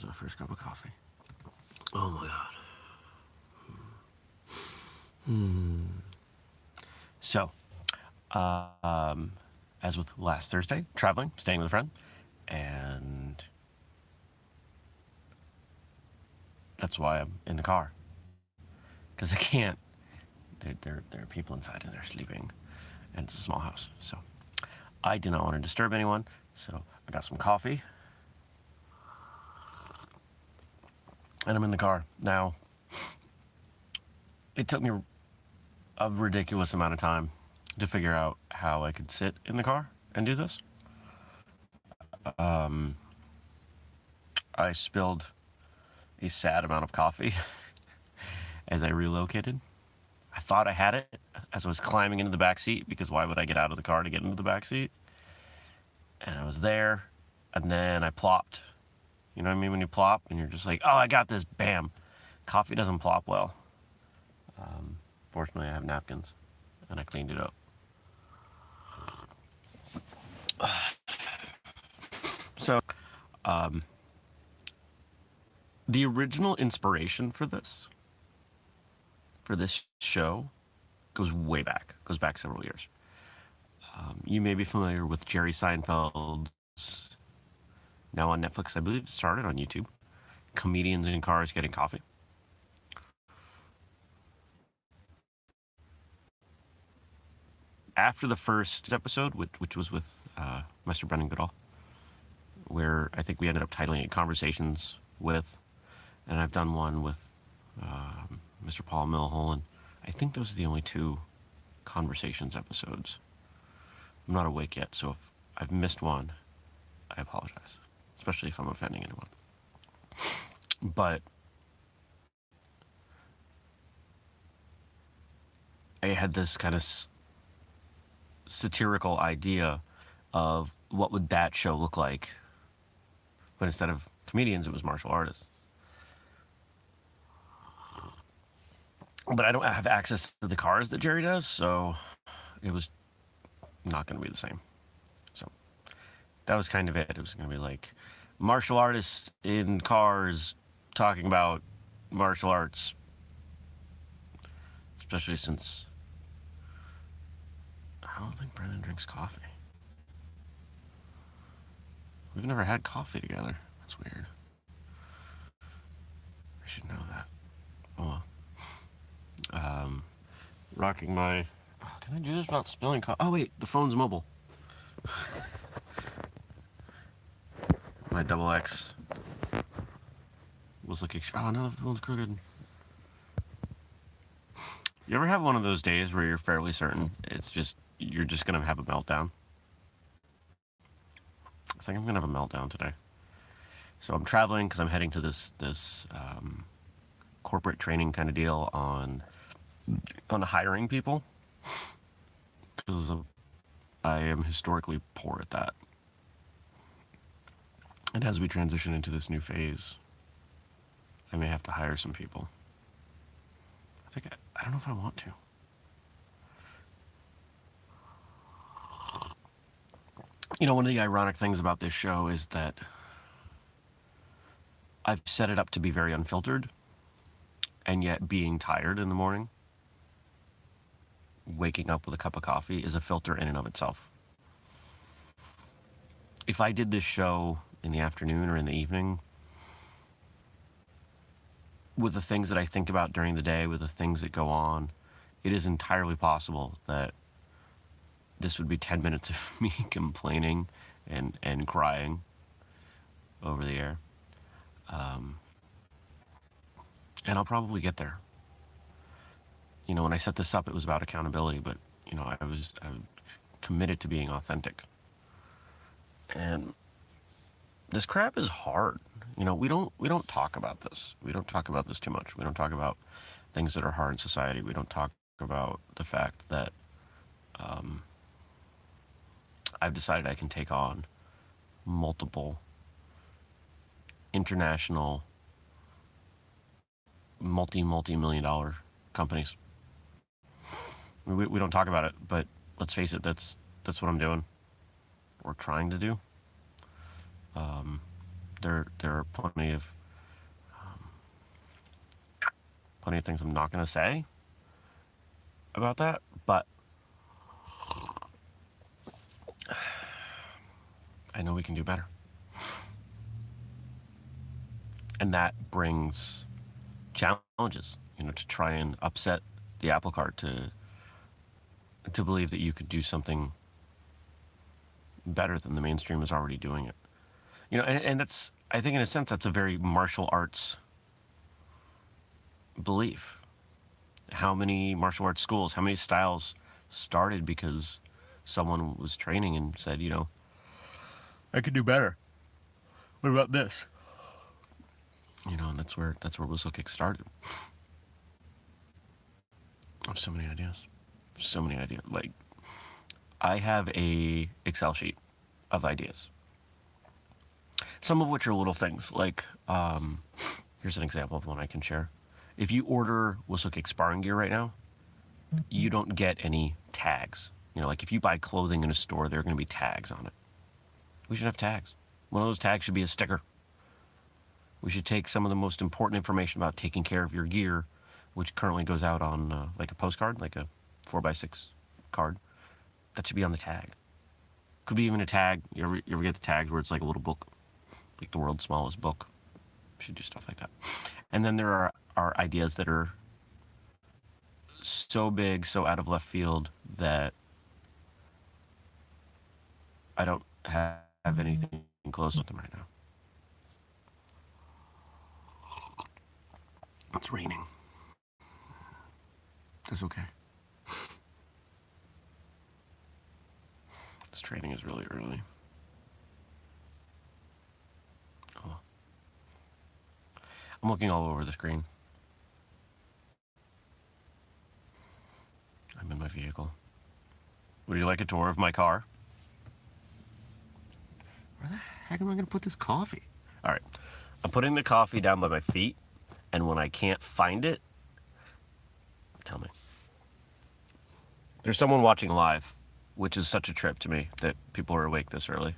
is my first cup of coffee. Oh my god. Hmm. So, uh, um, as with last Thursday, traveling, staying with a friend, and that's why I'm in the car because I can't. There, there, there are people inside and they're sleeping, and it's a small house, so I did not want to disturb anyone. So I got some coffee, and I'm in the car now. It took me a ridiculous amount of time to figure out how I could sit in the car and do this. Um, I spilled a sad amount of coffee as I relocated. I thought I had it as I was climbing into the back seat because why would I get out of the car to get into the back seat? And I was there, and then I plopped. You know what I mean? When you plop and you're just like, oh, I got this, bam. Coffee doesn't plop well. Um, fortunately, I have napkins, and I cleaned it up. So, um, the original inspiration for this, for this show, goes way back. Goes back several years. Um, you may be familiar with Jerry Seinfeld's, now on Netflix, I believe it started on YouTube, Comedians in Cars Getting Coffee. After the first episode, which, which was with uh, Mr. Brendan Goodall, where I think we ended up titling it Conversations with, and I've done one with Mr. Paul Milholen. I think those are the only two Conversations episodes. I'm not awake yet, so if I've missed one, I apologize, especially if I'm offending anyone. But I had this kind of satirical idea of what would that show look like but instead of comedians, it was martial artists. But I don't have access to the cars that Jerry does, so it was not going to be the same. That was kind of it. It was going to be like martial artists in cars talking about martial arts, especially since I don't think Brendan drinks coffee. We've never had coffee together. That's weird. I should know that. Oh Um, rocking my... Oh, can I do this without spilling coffee? Oh, wait. The phone's mobile. my double X was looking... Oh, no, the phone's crooked. You ever have one of those days where you're fairly certain it's just... You're just to have a meltdown? I think I'm gonna have a meltdown today. So I'm traveling because I'm heading to this this um, corporate training kind of deal on on hiring people because I am historically poor at that. And as we transition into this new phase, I may have to hire some people. I think I, I don't know if I want to. You know, one of the ironic things about this show is that I've set it up to be very unfiltered, and yet being tired in the morning, waking up with a cup of coffee is a filter in and of itself. If I did this show in the afternoon or in the evening, with the things that I think about during the day, with the things that go on, it is entirely possible that this would be 10 minutes of me complaining and, and crying over the air. Um, and I'll probably get there. You know, when I set this up, it was about accountability, but, you know, I was, I was committed to being authentic. And this crap is hard. You know, we don't, we don't talk about this. We don't talk about this too much. We don't talk about things that are hard in society. We don't talk about the fact that, um, I've decided I can take on multiple international multi multi million dollar companies. We, we don't talk about it, but let's face it, that's that's what I'm doing. We're trying to do. Um, there there are plenty of um, plenty of things I'm not going to say about that, but I know we can do better. And that brings challenges, you know, to try and upset the apple cart to to believe that you could do something better than the mainstream is already doing it. You know, and, and that's I think in a sense that's a very martial arts belief. How many martial arts schools, how many styles started because someone was training and said, you know, I could do better. What about this? You know, and that's where that's where Whistlekick started. I have so many ideas. So many ideas. Like I have a Excel sheet of ideas. Some of which are little things. Like um, here's an example of one I can share. If you order Whistlekick sparring gear right now, you don't get any tags. You know, like if you buy clothing in a store, there are going to be tags on it. We should have tags. One of those tags should be a sticker. We should take some of the most important information about taking care of your gear, which currently goes out on uh, like a postcard, like a 4x6 card. That should be on the tag. Could be even a tag. You ever, you ever get the tags where it's like a little book, like the world's smallest book? Should do stuff like that. And then there are, are ideas that are so big, so out of left field that I don't have anything close with them right now. It's raining. That's okay. This training is really early. Oh. I'm looking all over the screen. I'm in my vehicle. Would you like a tour of my car? Where the heck am I going to put this coffee? All right. I'm putting the coffee down by my feet, and when I can't find it, tell me. There's someone watching live, which is such a trip to me that people are awake this early.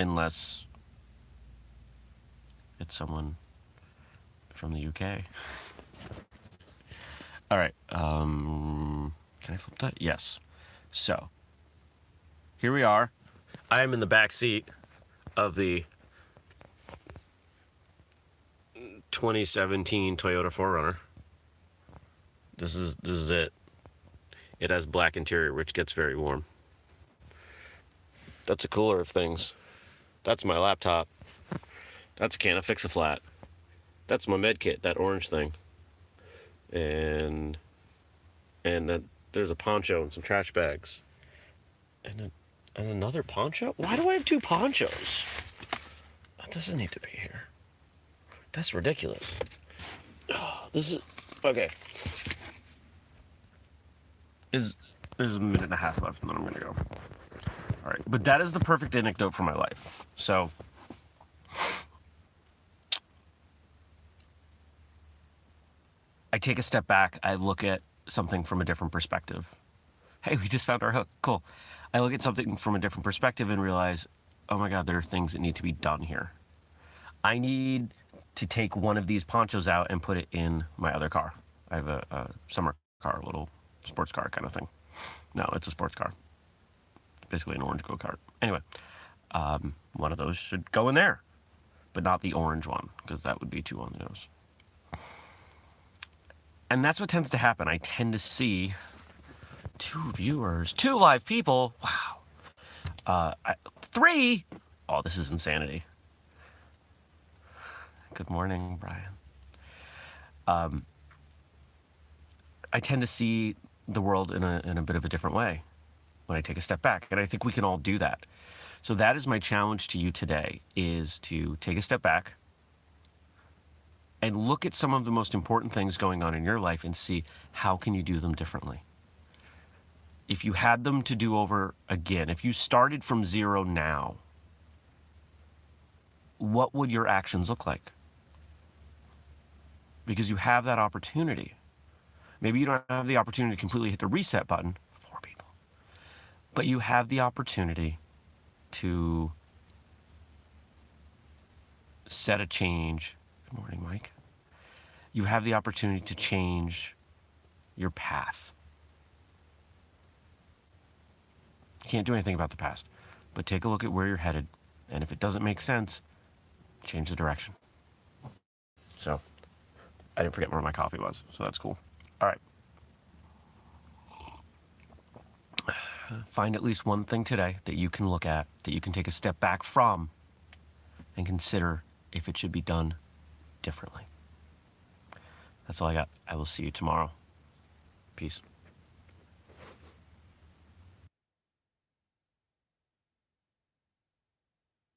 Unless it's someone from the UK. All right. Um, can I flip that? Yes. So, here we are. I am in the back seat of the 2017 Toyota 4Runner. This is this is it. It has black interior, which gets very warm. That's a cooler of things. That's my laptop. That's a can of Fix-A-Flat. That's my med kit, that orange thing. And and that there's a poncho and some trash bags. And a and another poncho? Why do I have two ponchos? That doesn't need to be here. That's ridiculous. Oh, this is okay. Is there's a minute and a half left, and then I'm gonna go. All right, but that is the perfect anecdote for my life. So. Take a step back. I look at something from a different perspective. Hey, we just found our hook. Cool. I look at something from a different perspective and realize, oh my God, there are things that need to be done here. I need to take one of these ponchos out and put it in my other car. I have a, a summer car, a little sports car kind of thing. No, it's a sports car. Basically an orange go-kart. Anyway, um, one of those should go in there, but not the orange one, because that would be too on the nose. And that's what tends to happen. I tend to see two viewers, two live people. Wow. Uh, I, three. Oh, this is insanity. Good morning, Brian. Um, I tend to see the world in a, in a bit of a different way when I take a step back. And I think we can all do that. So that is my challenge to you today is to take a step back and look at some of the most important things going on in your life and see how can you do them differently if you had them to do over again, if you started from zero now, what would your actions look like? Because you have that opportunity. Maybe you don't have the opportunity to completely hit the reset button, for people, but you have the opportunity to set a change. Good morning, Mike. You have the opportunity to change your path. You can't do anything about the past, but take a look at where you're headed. And if it doesn't make sense, change the direction. So, I didn't forget where my coffee was, so that's cool. All right. Find at least one thing today that you can look at, that you can take a step back from, and consider if it should be done differently. That's all I got. I will see you tomorrow. Peace.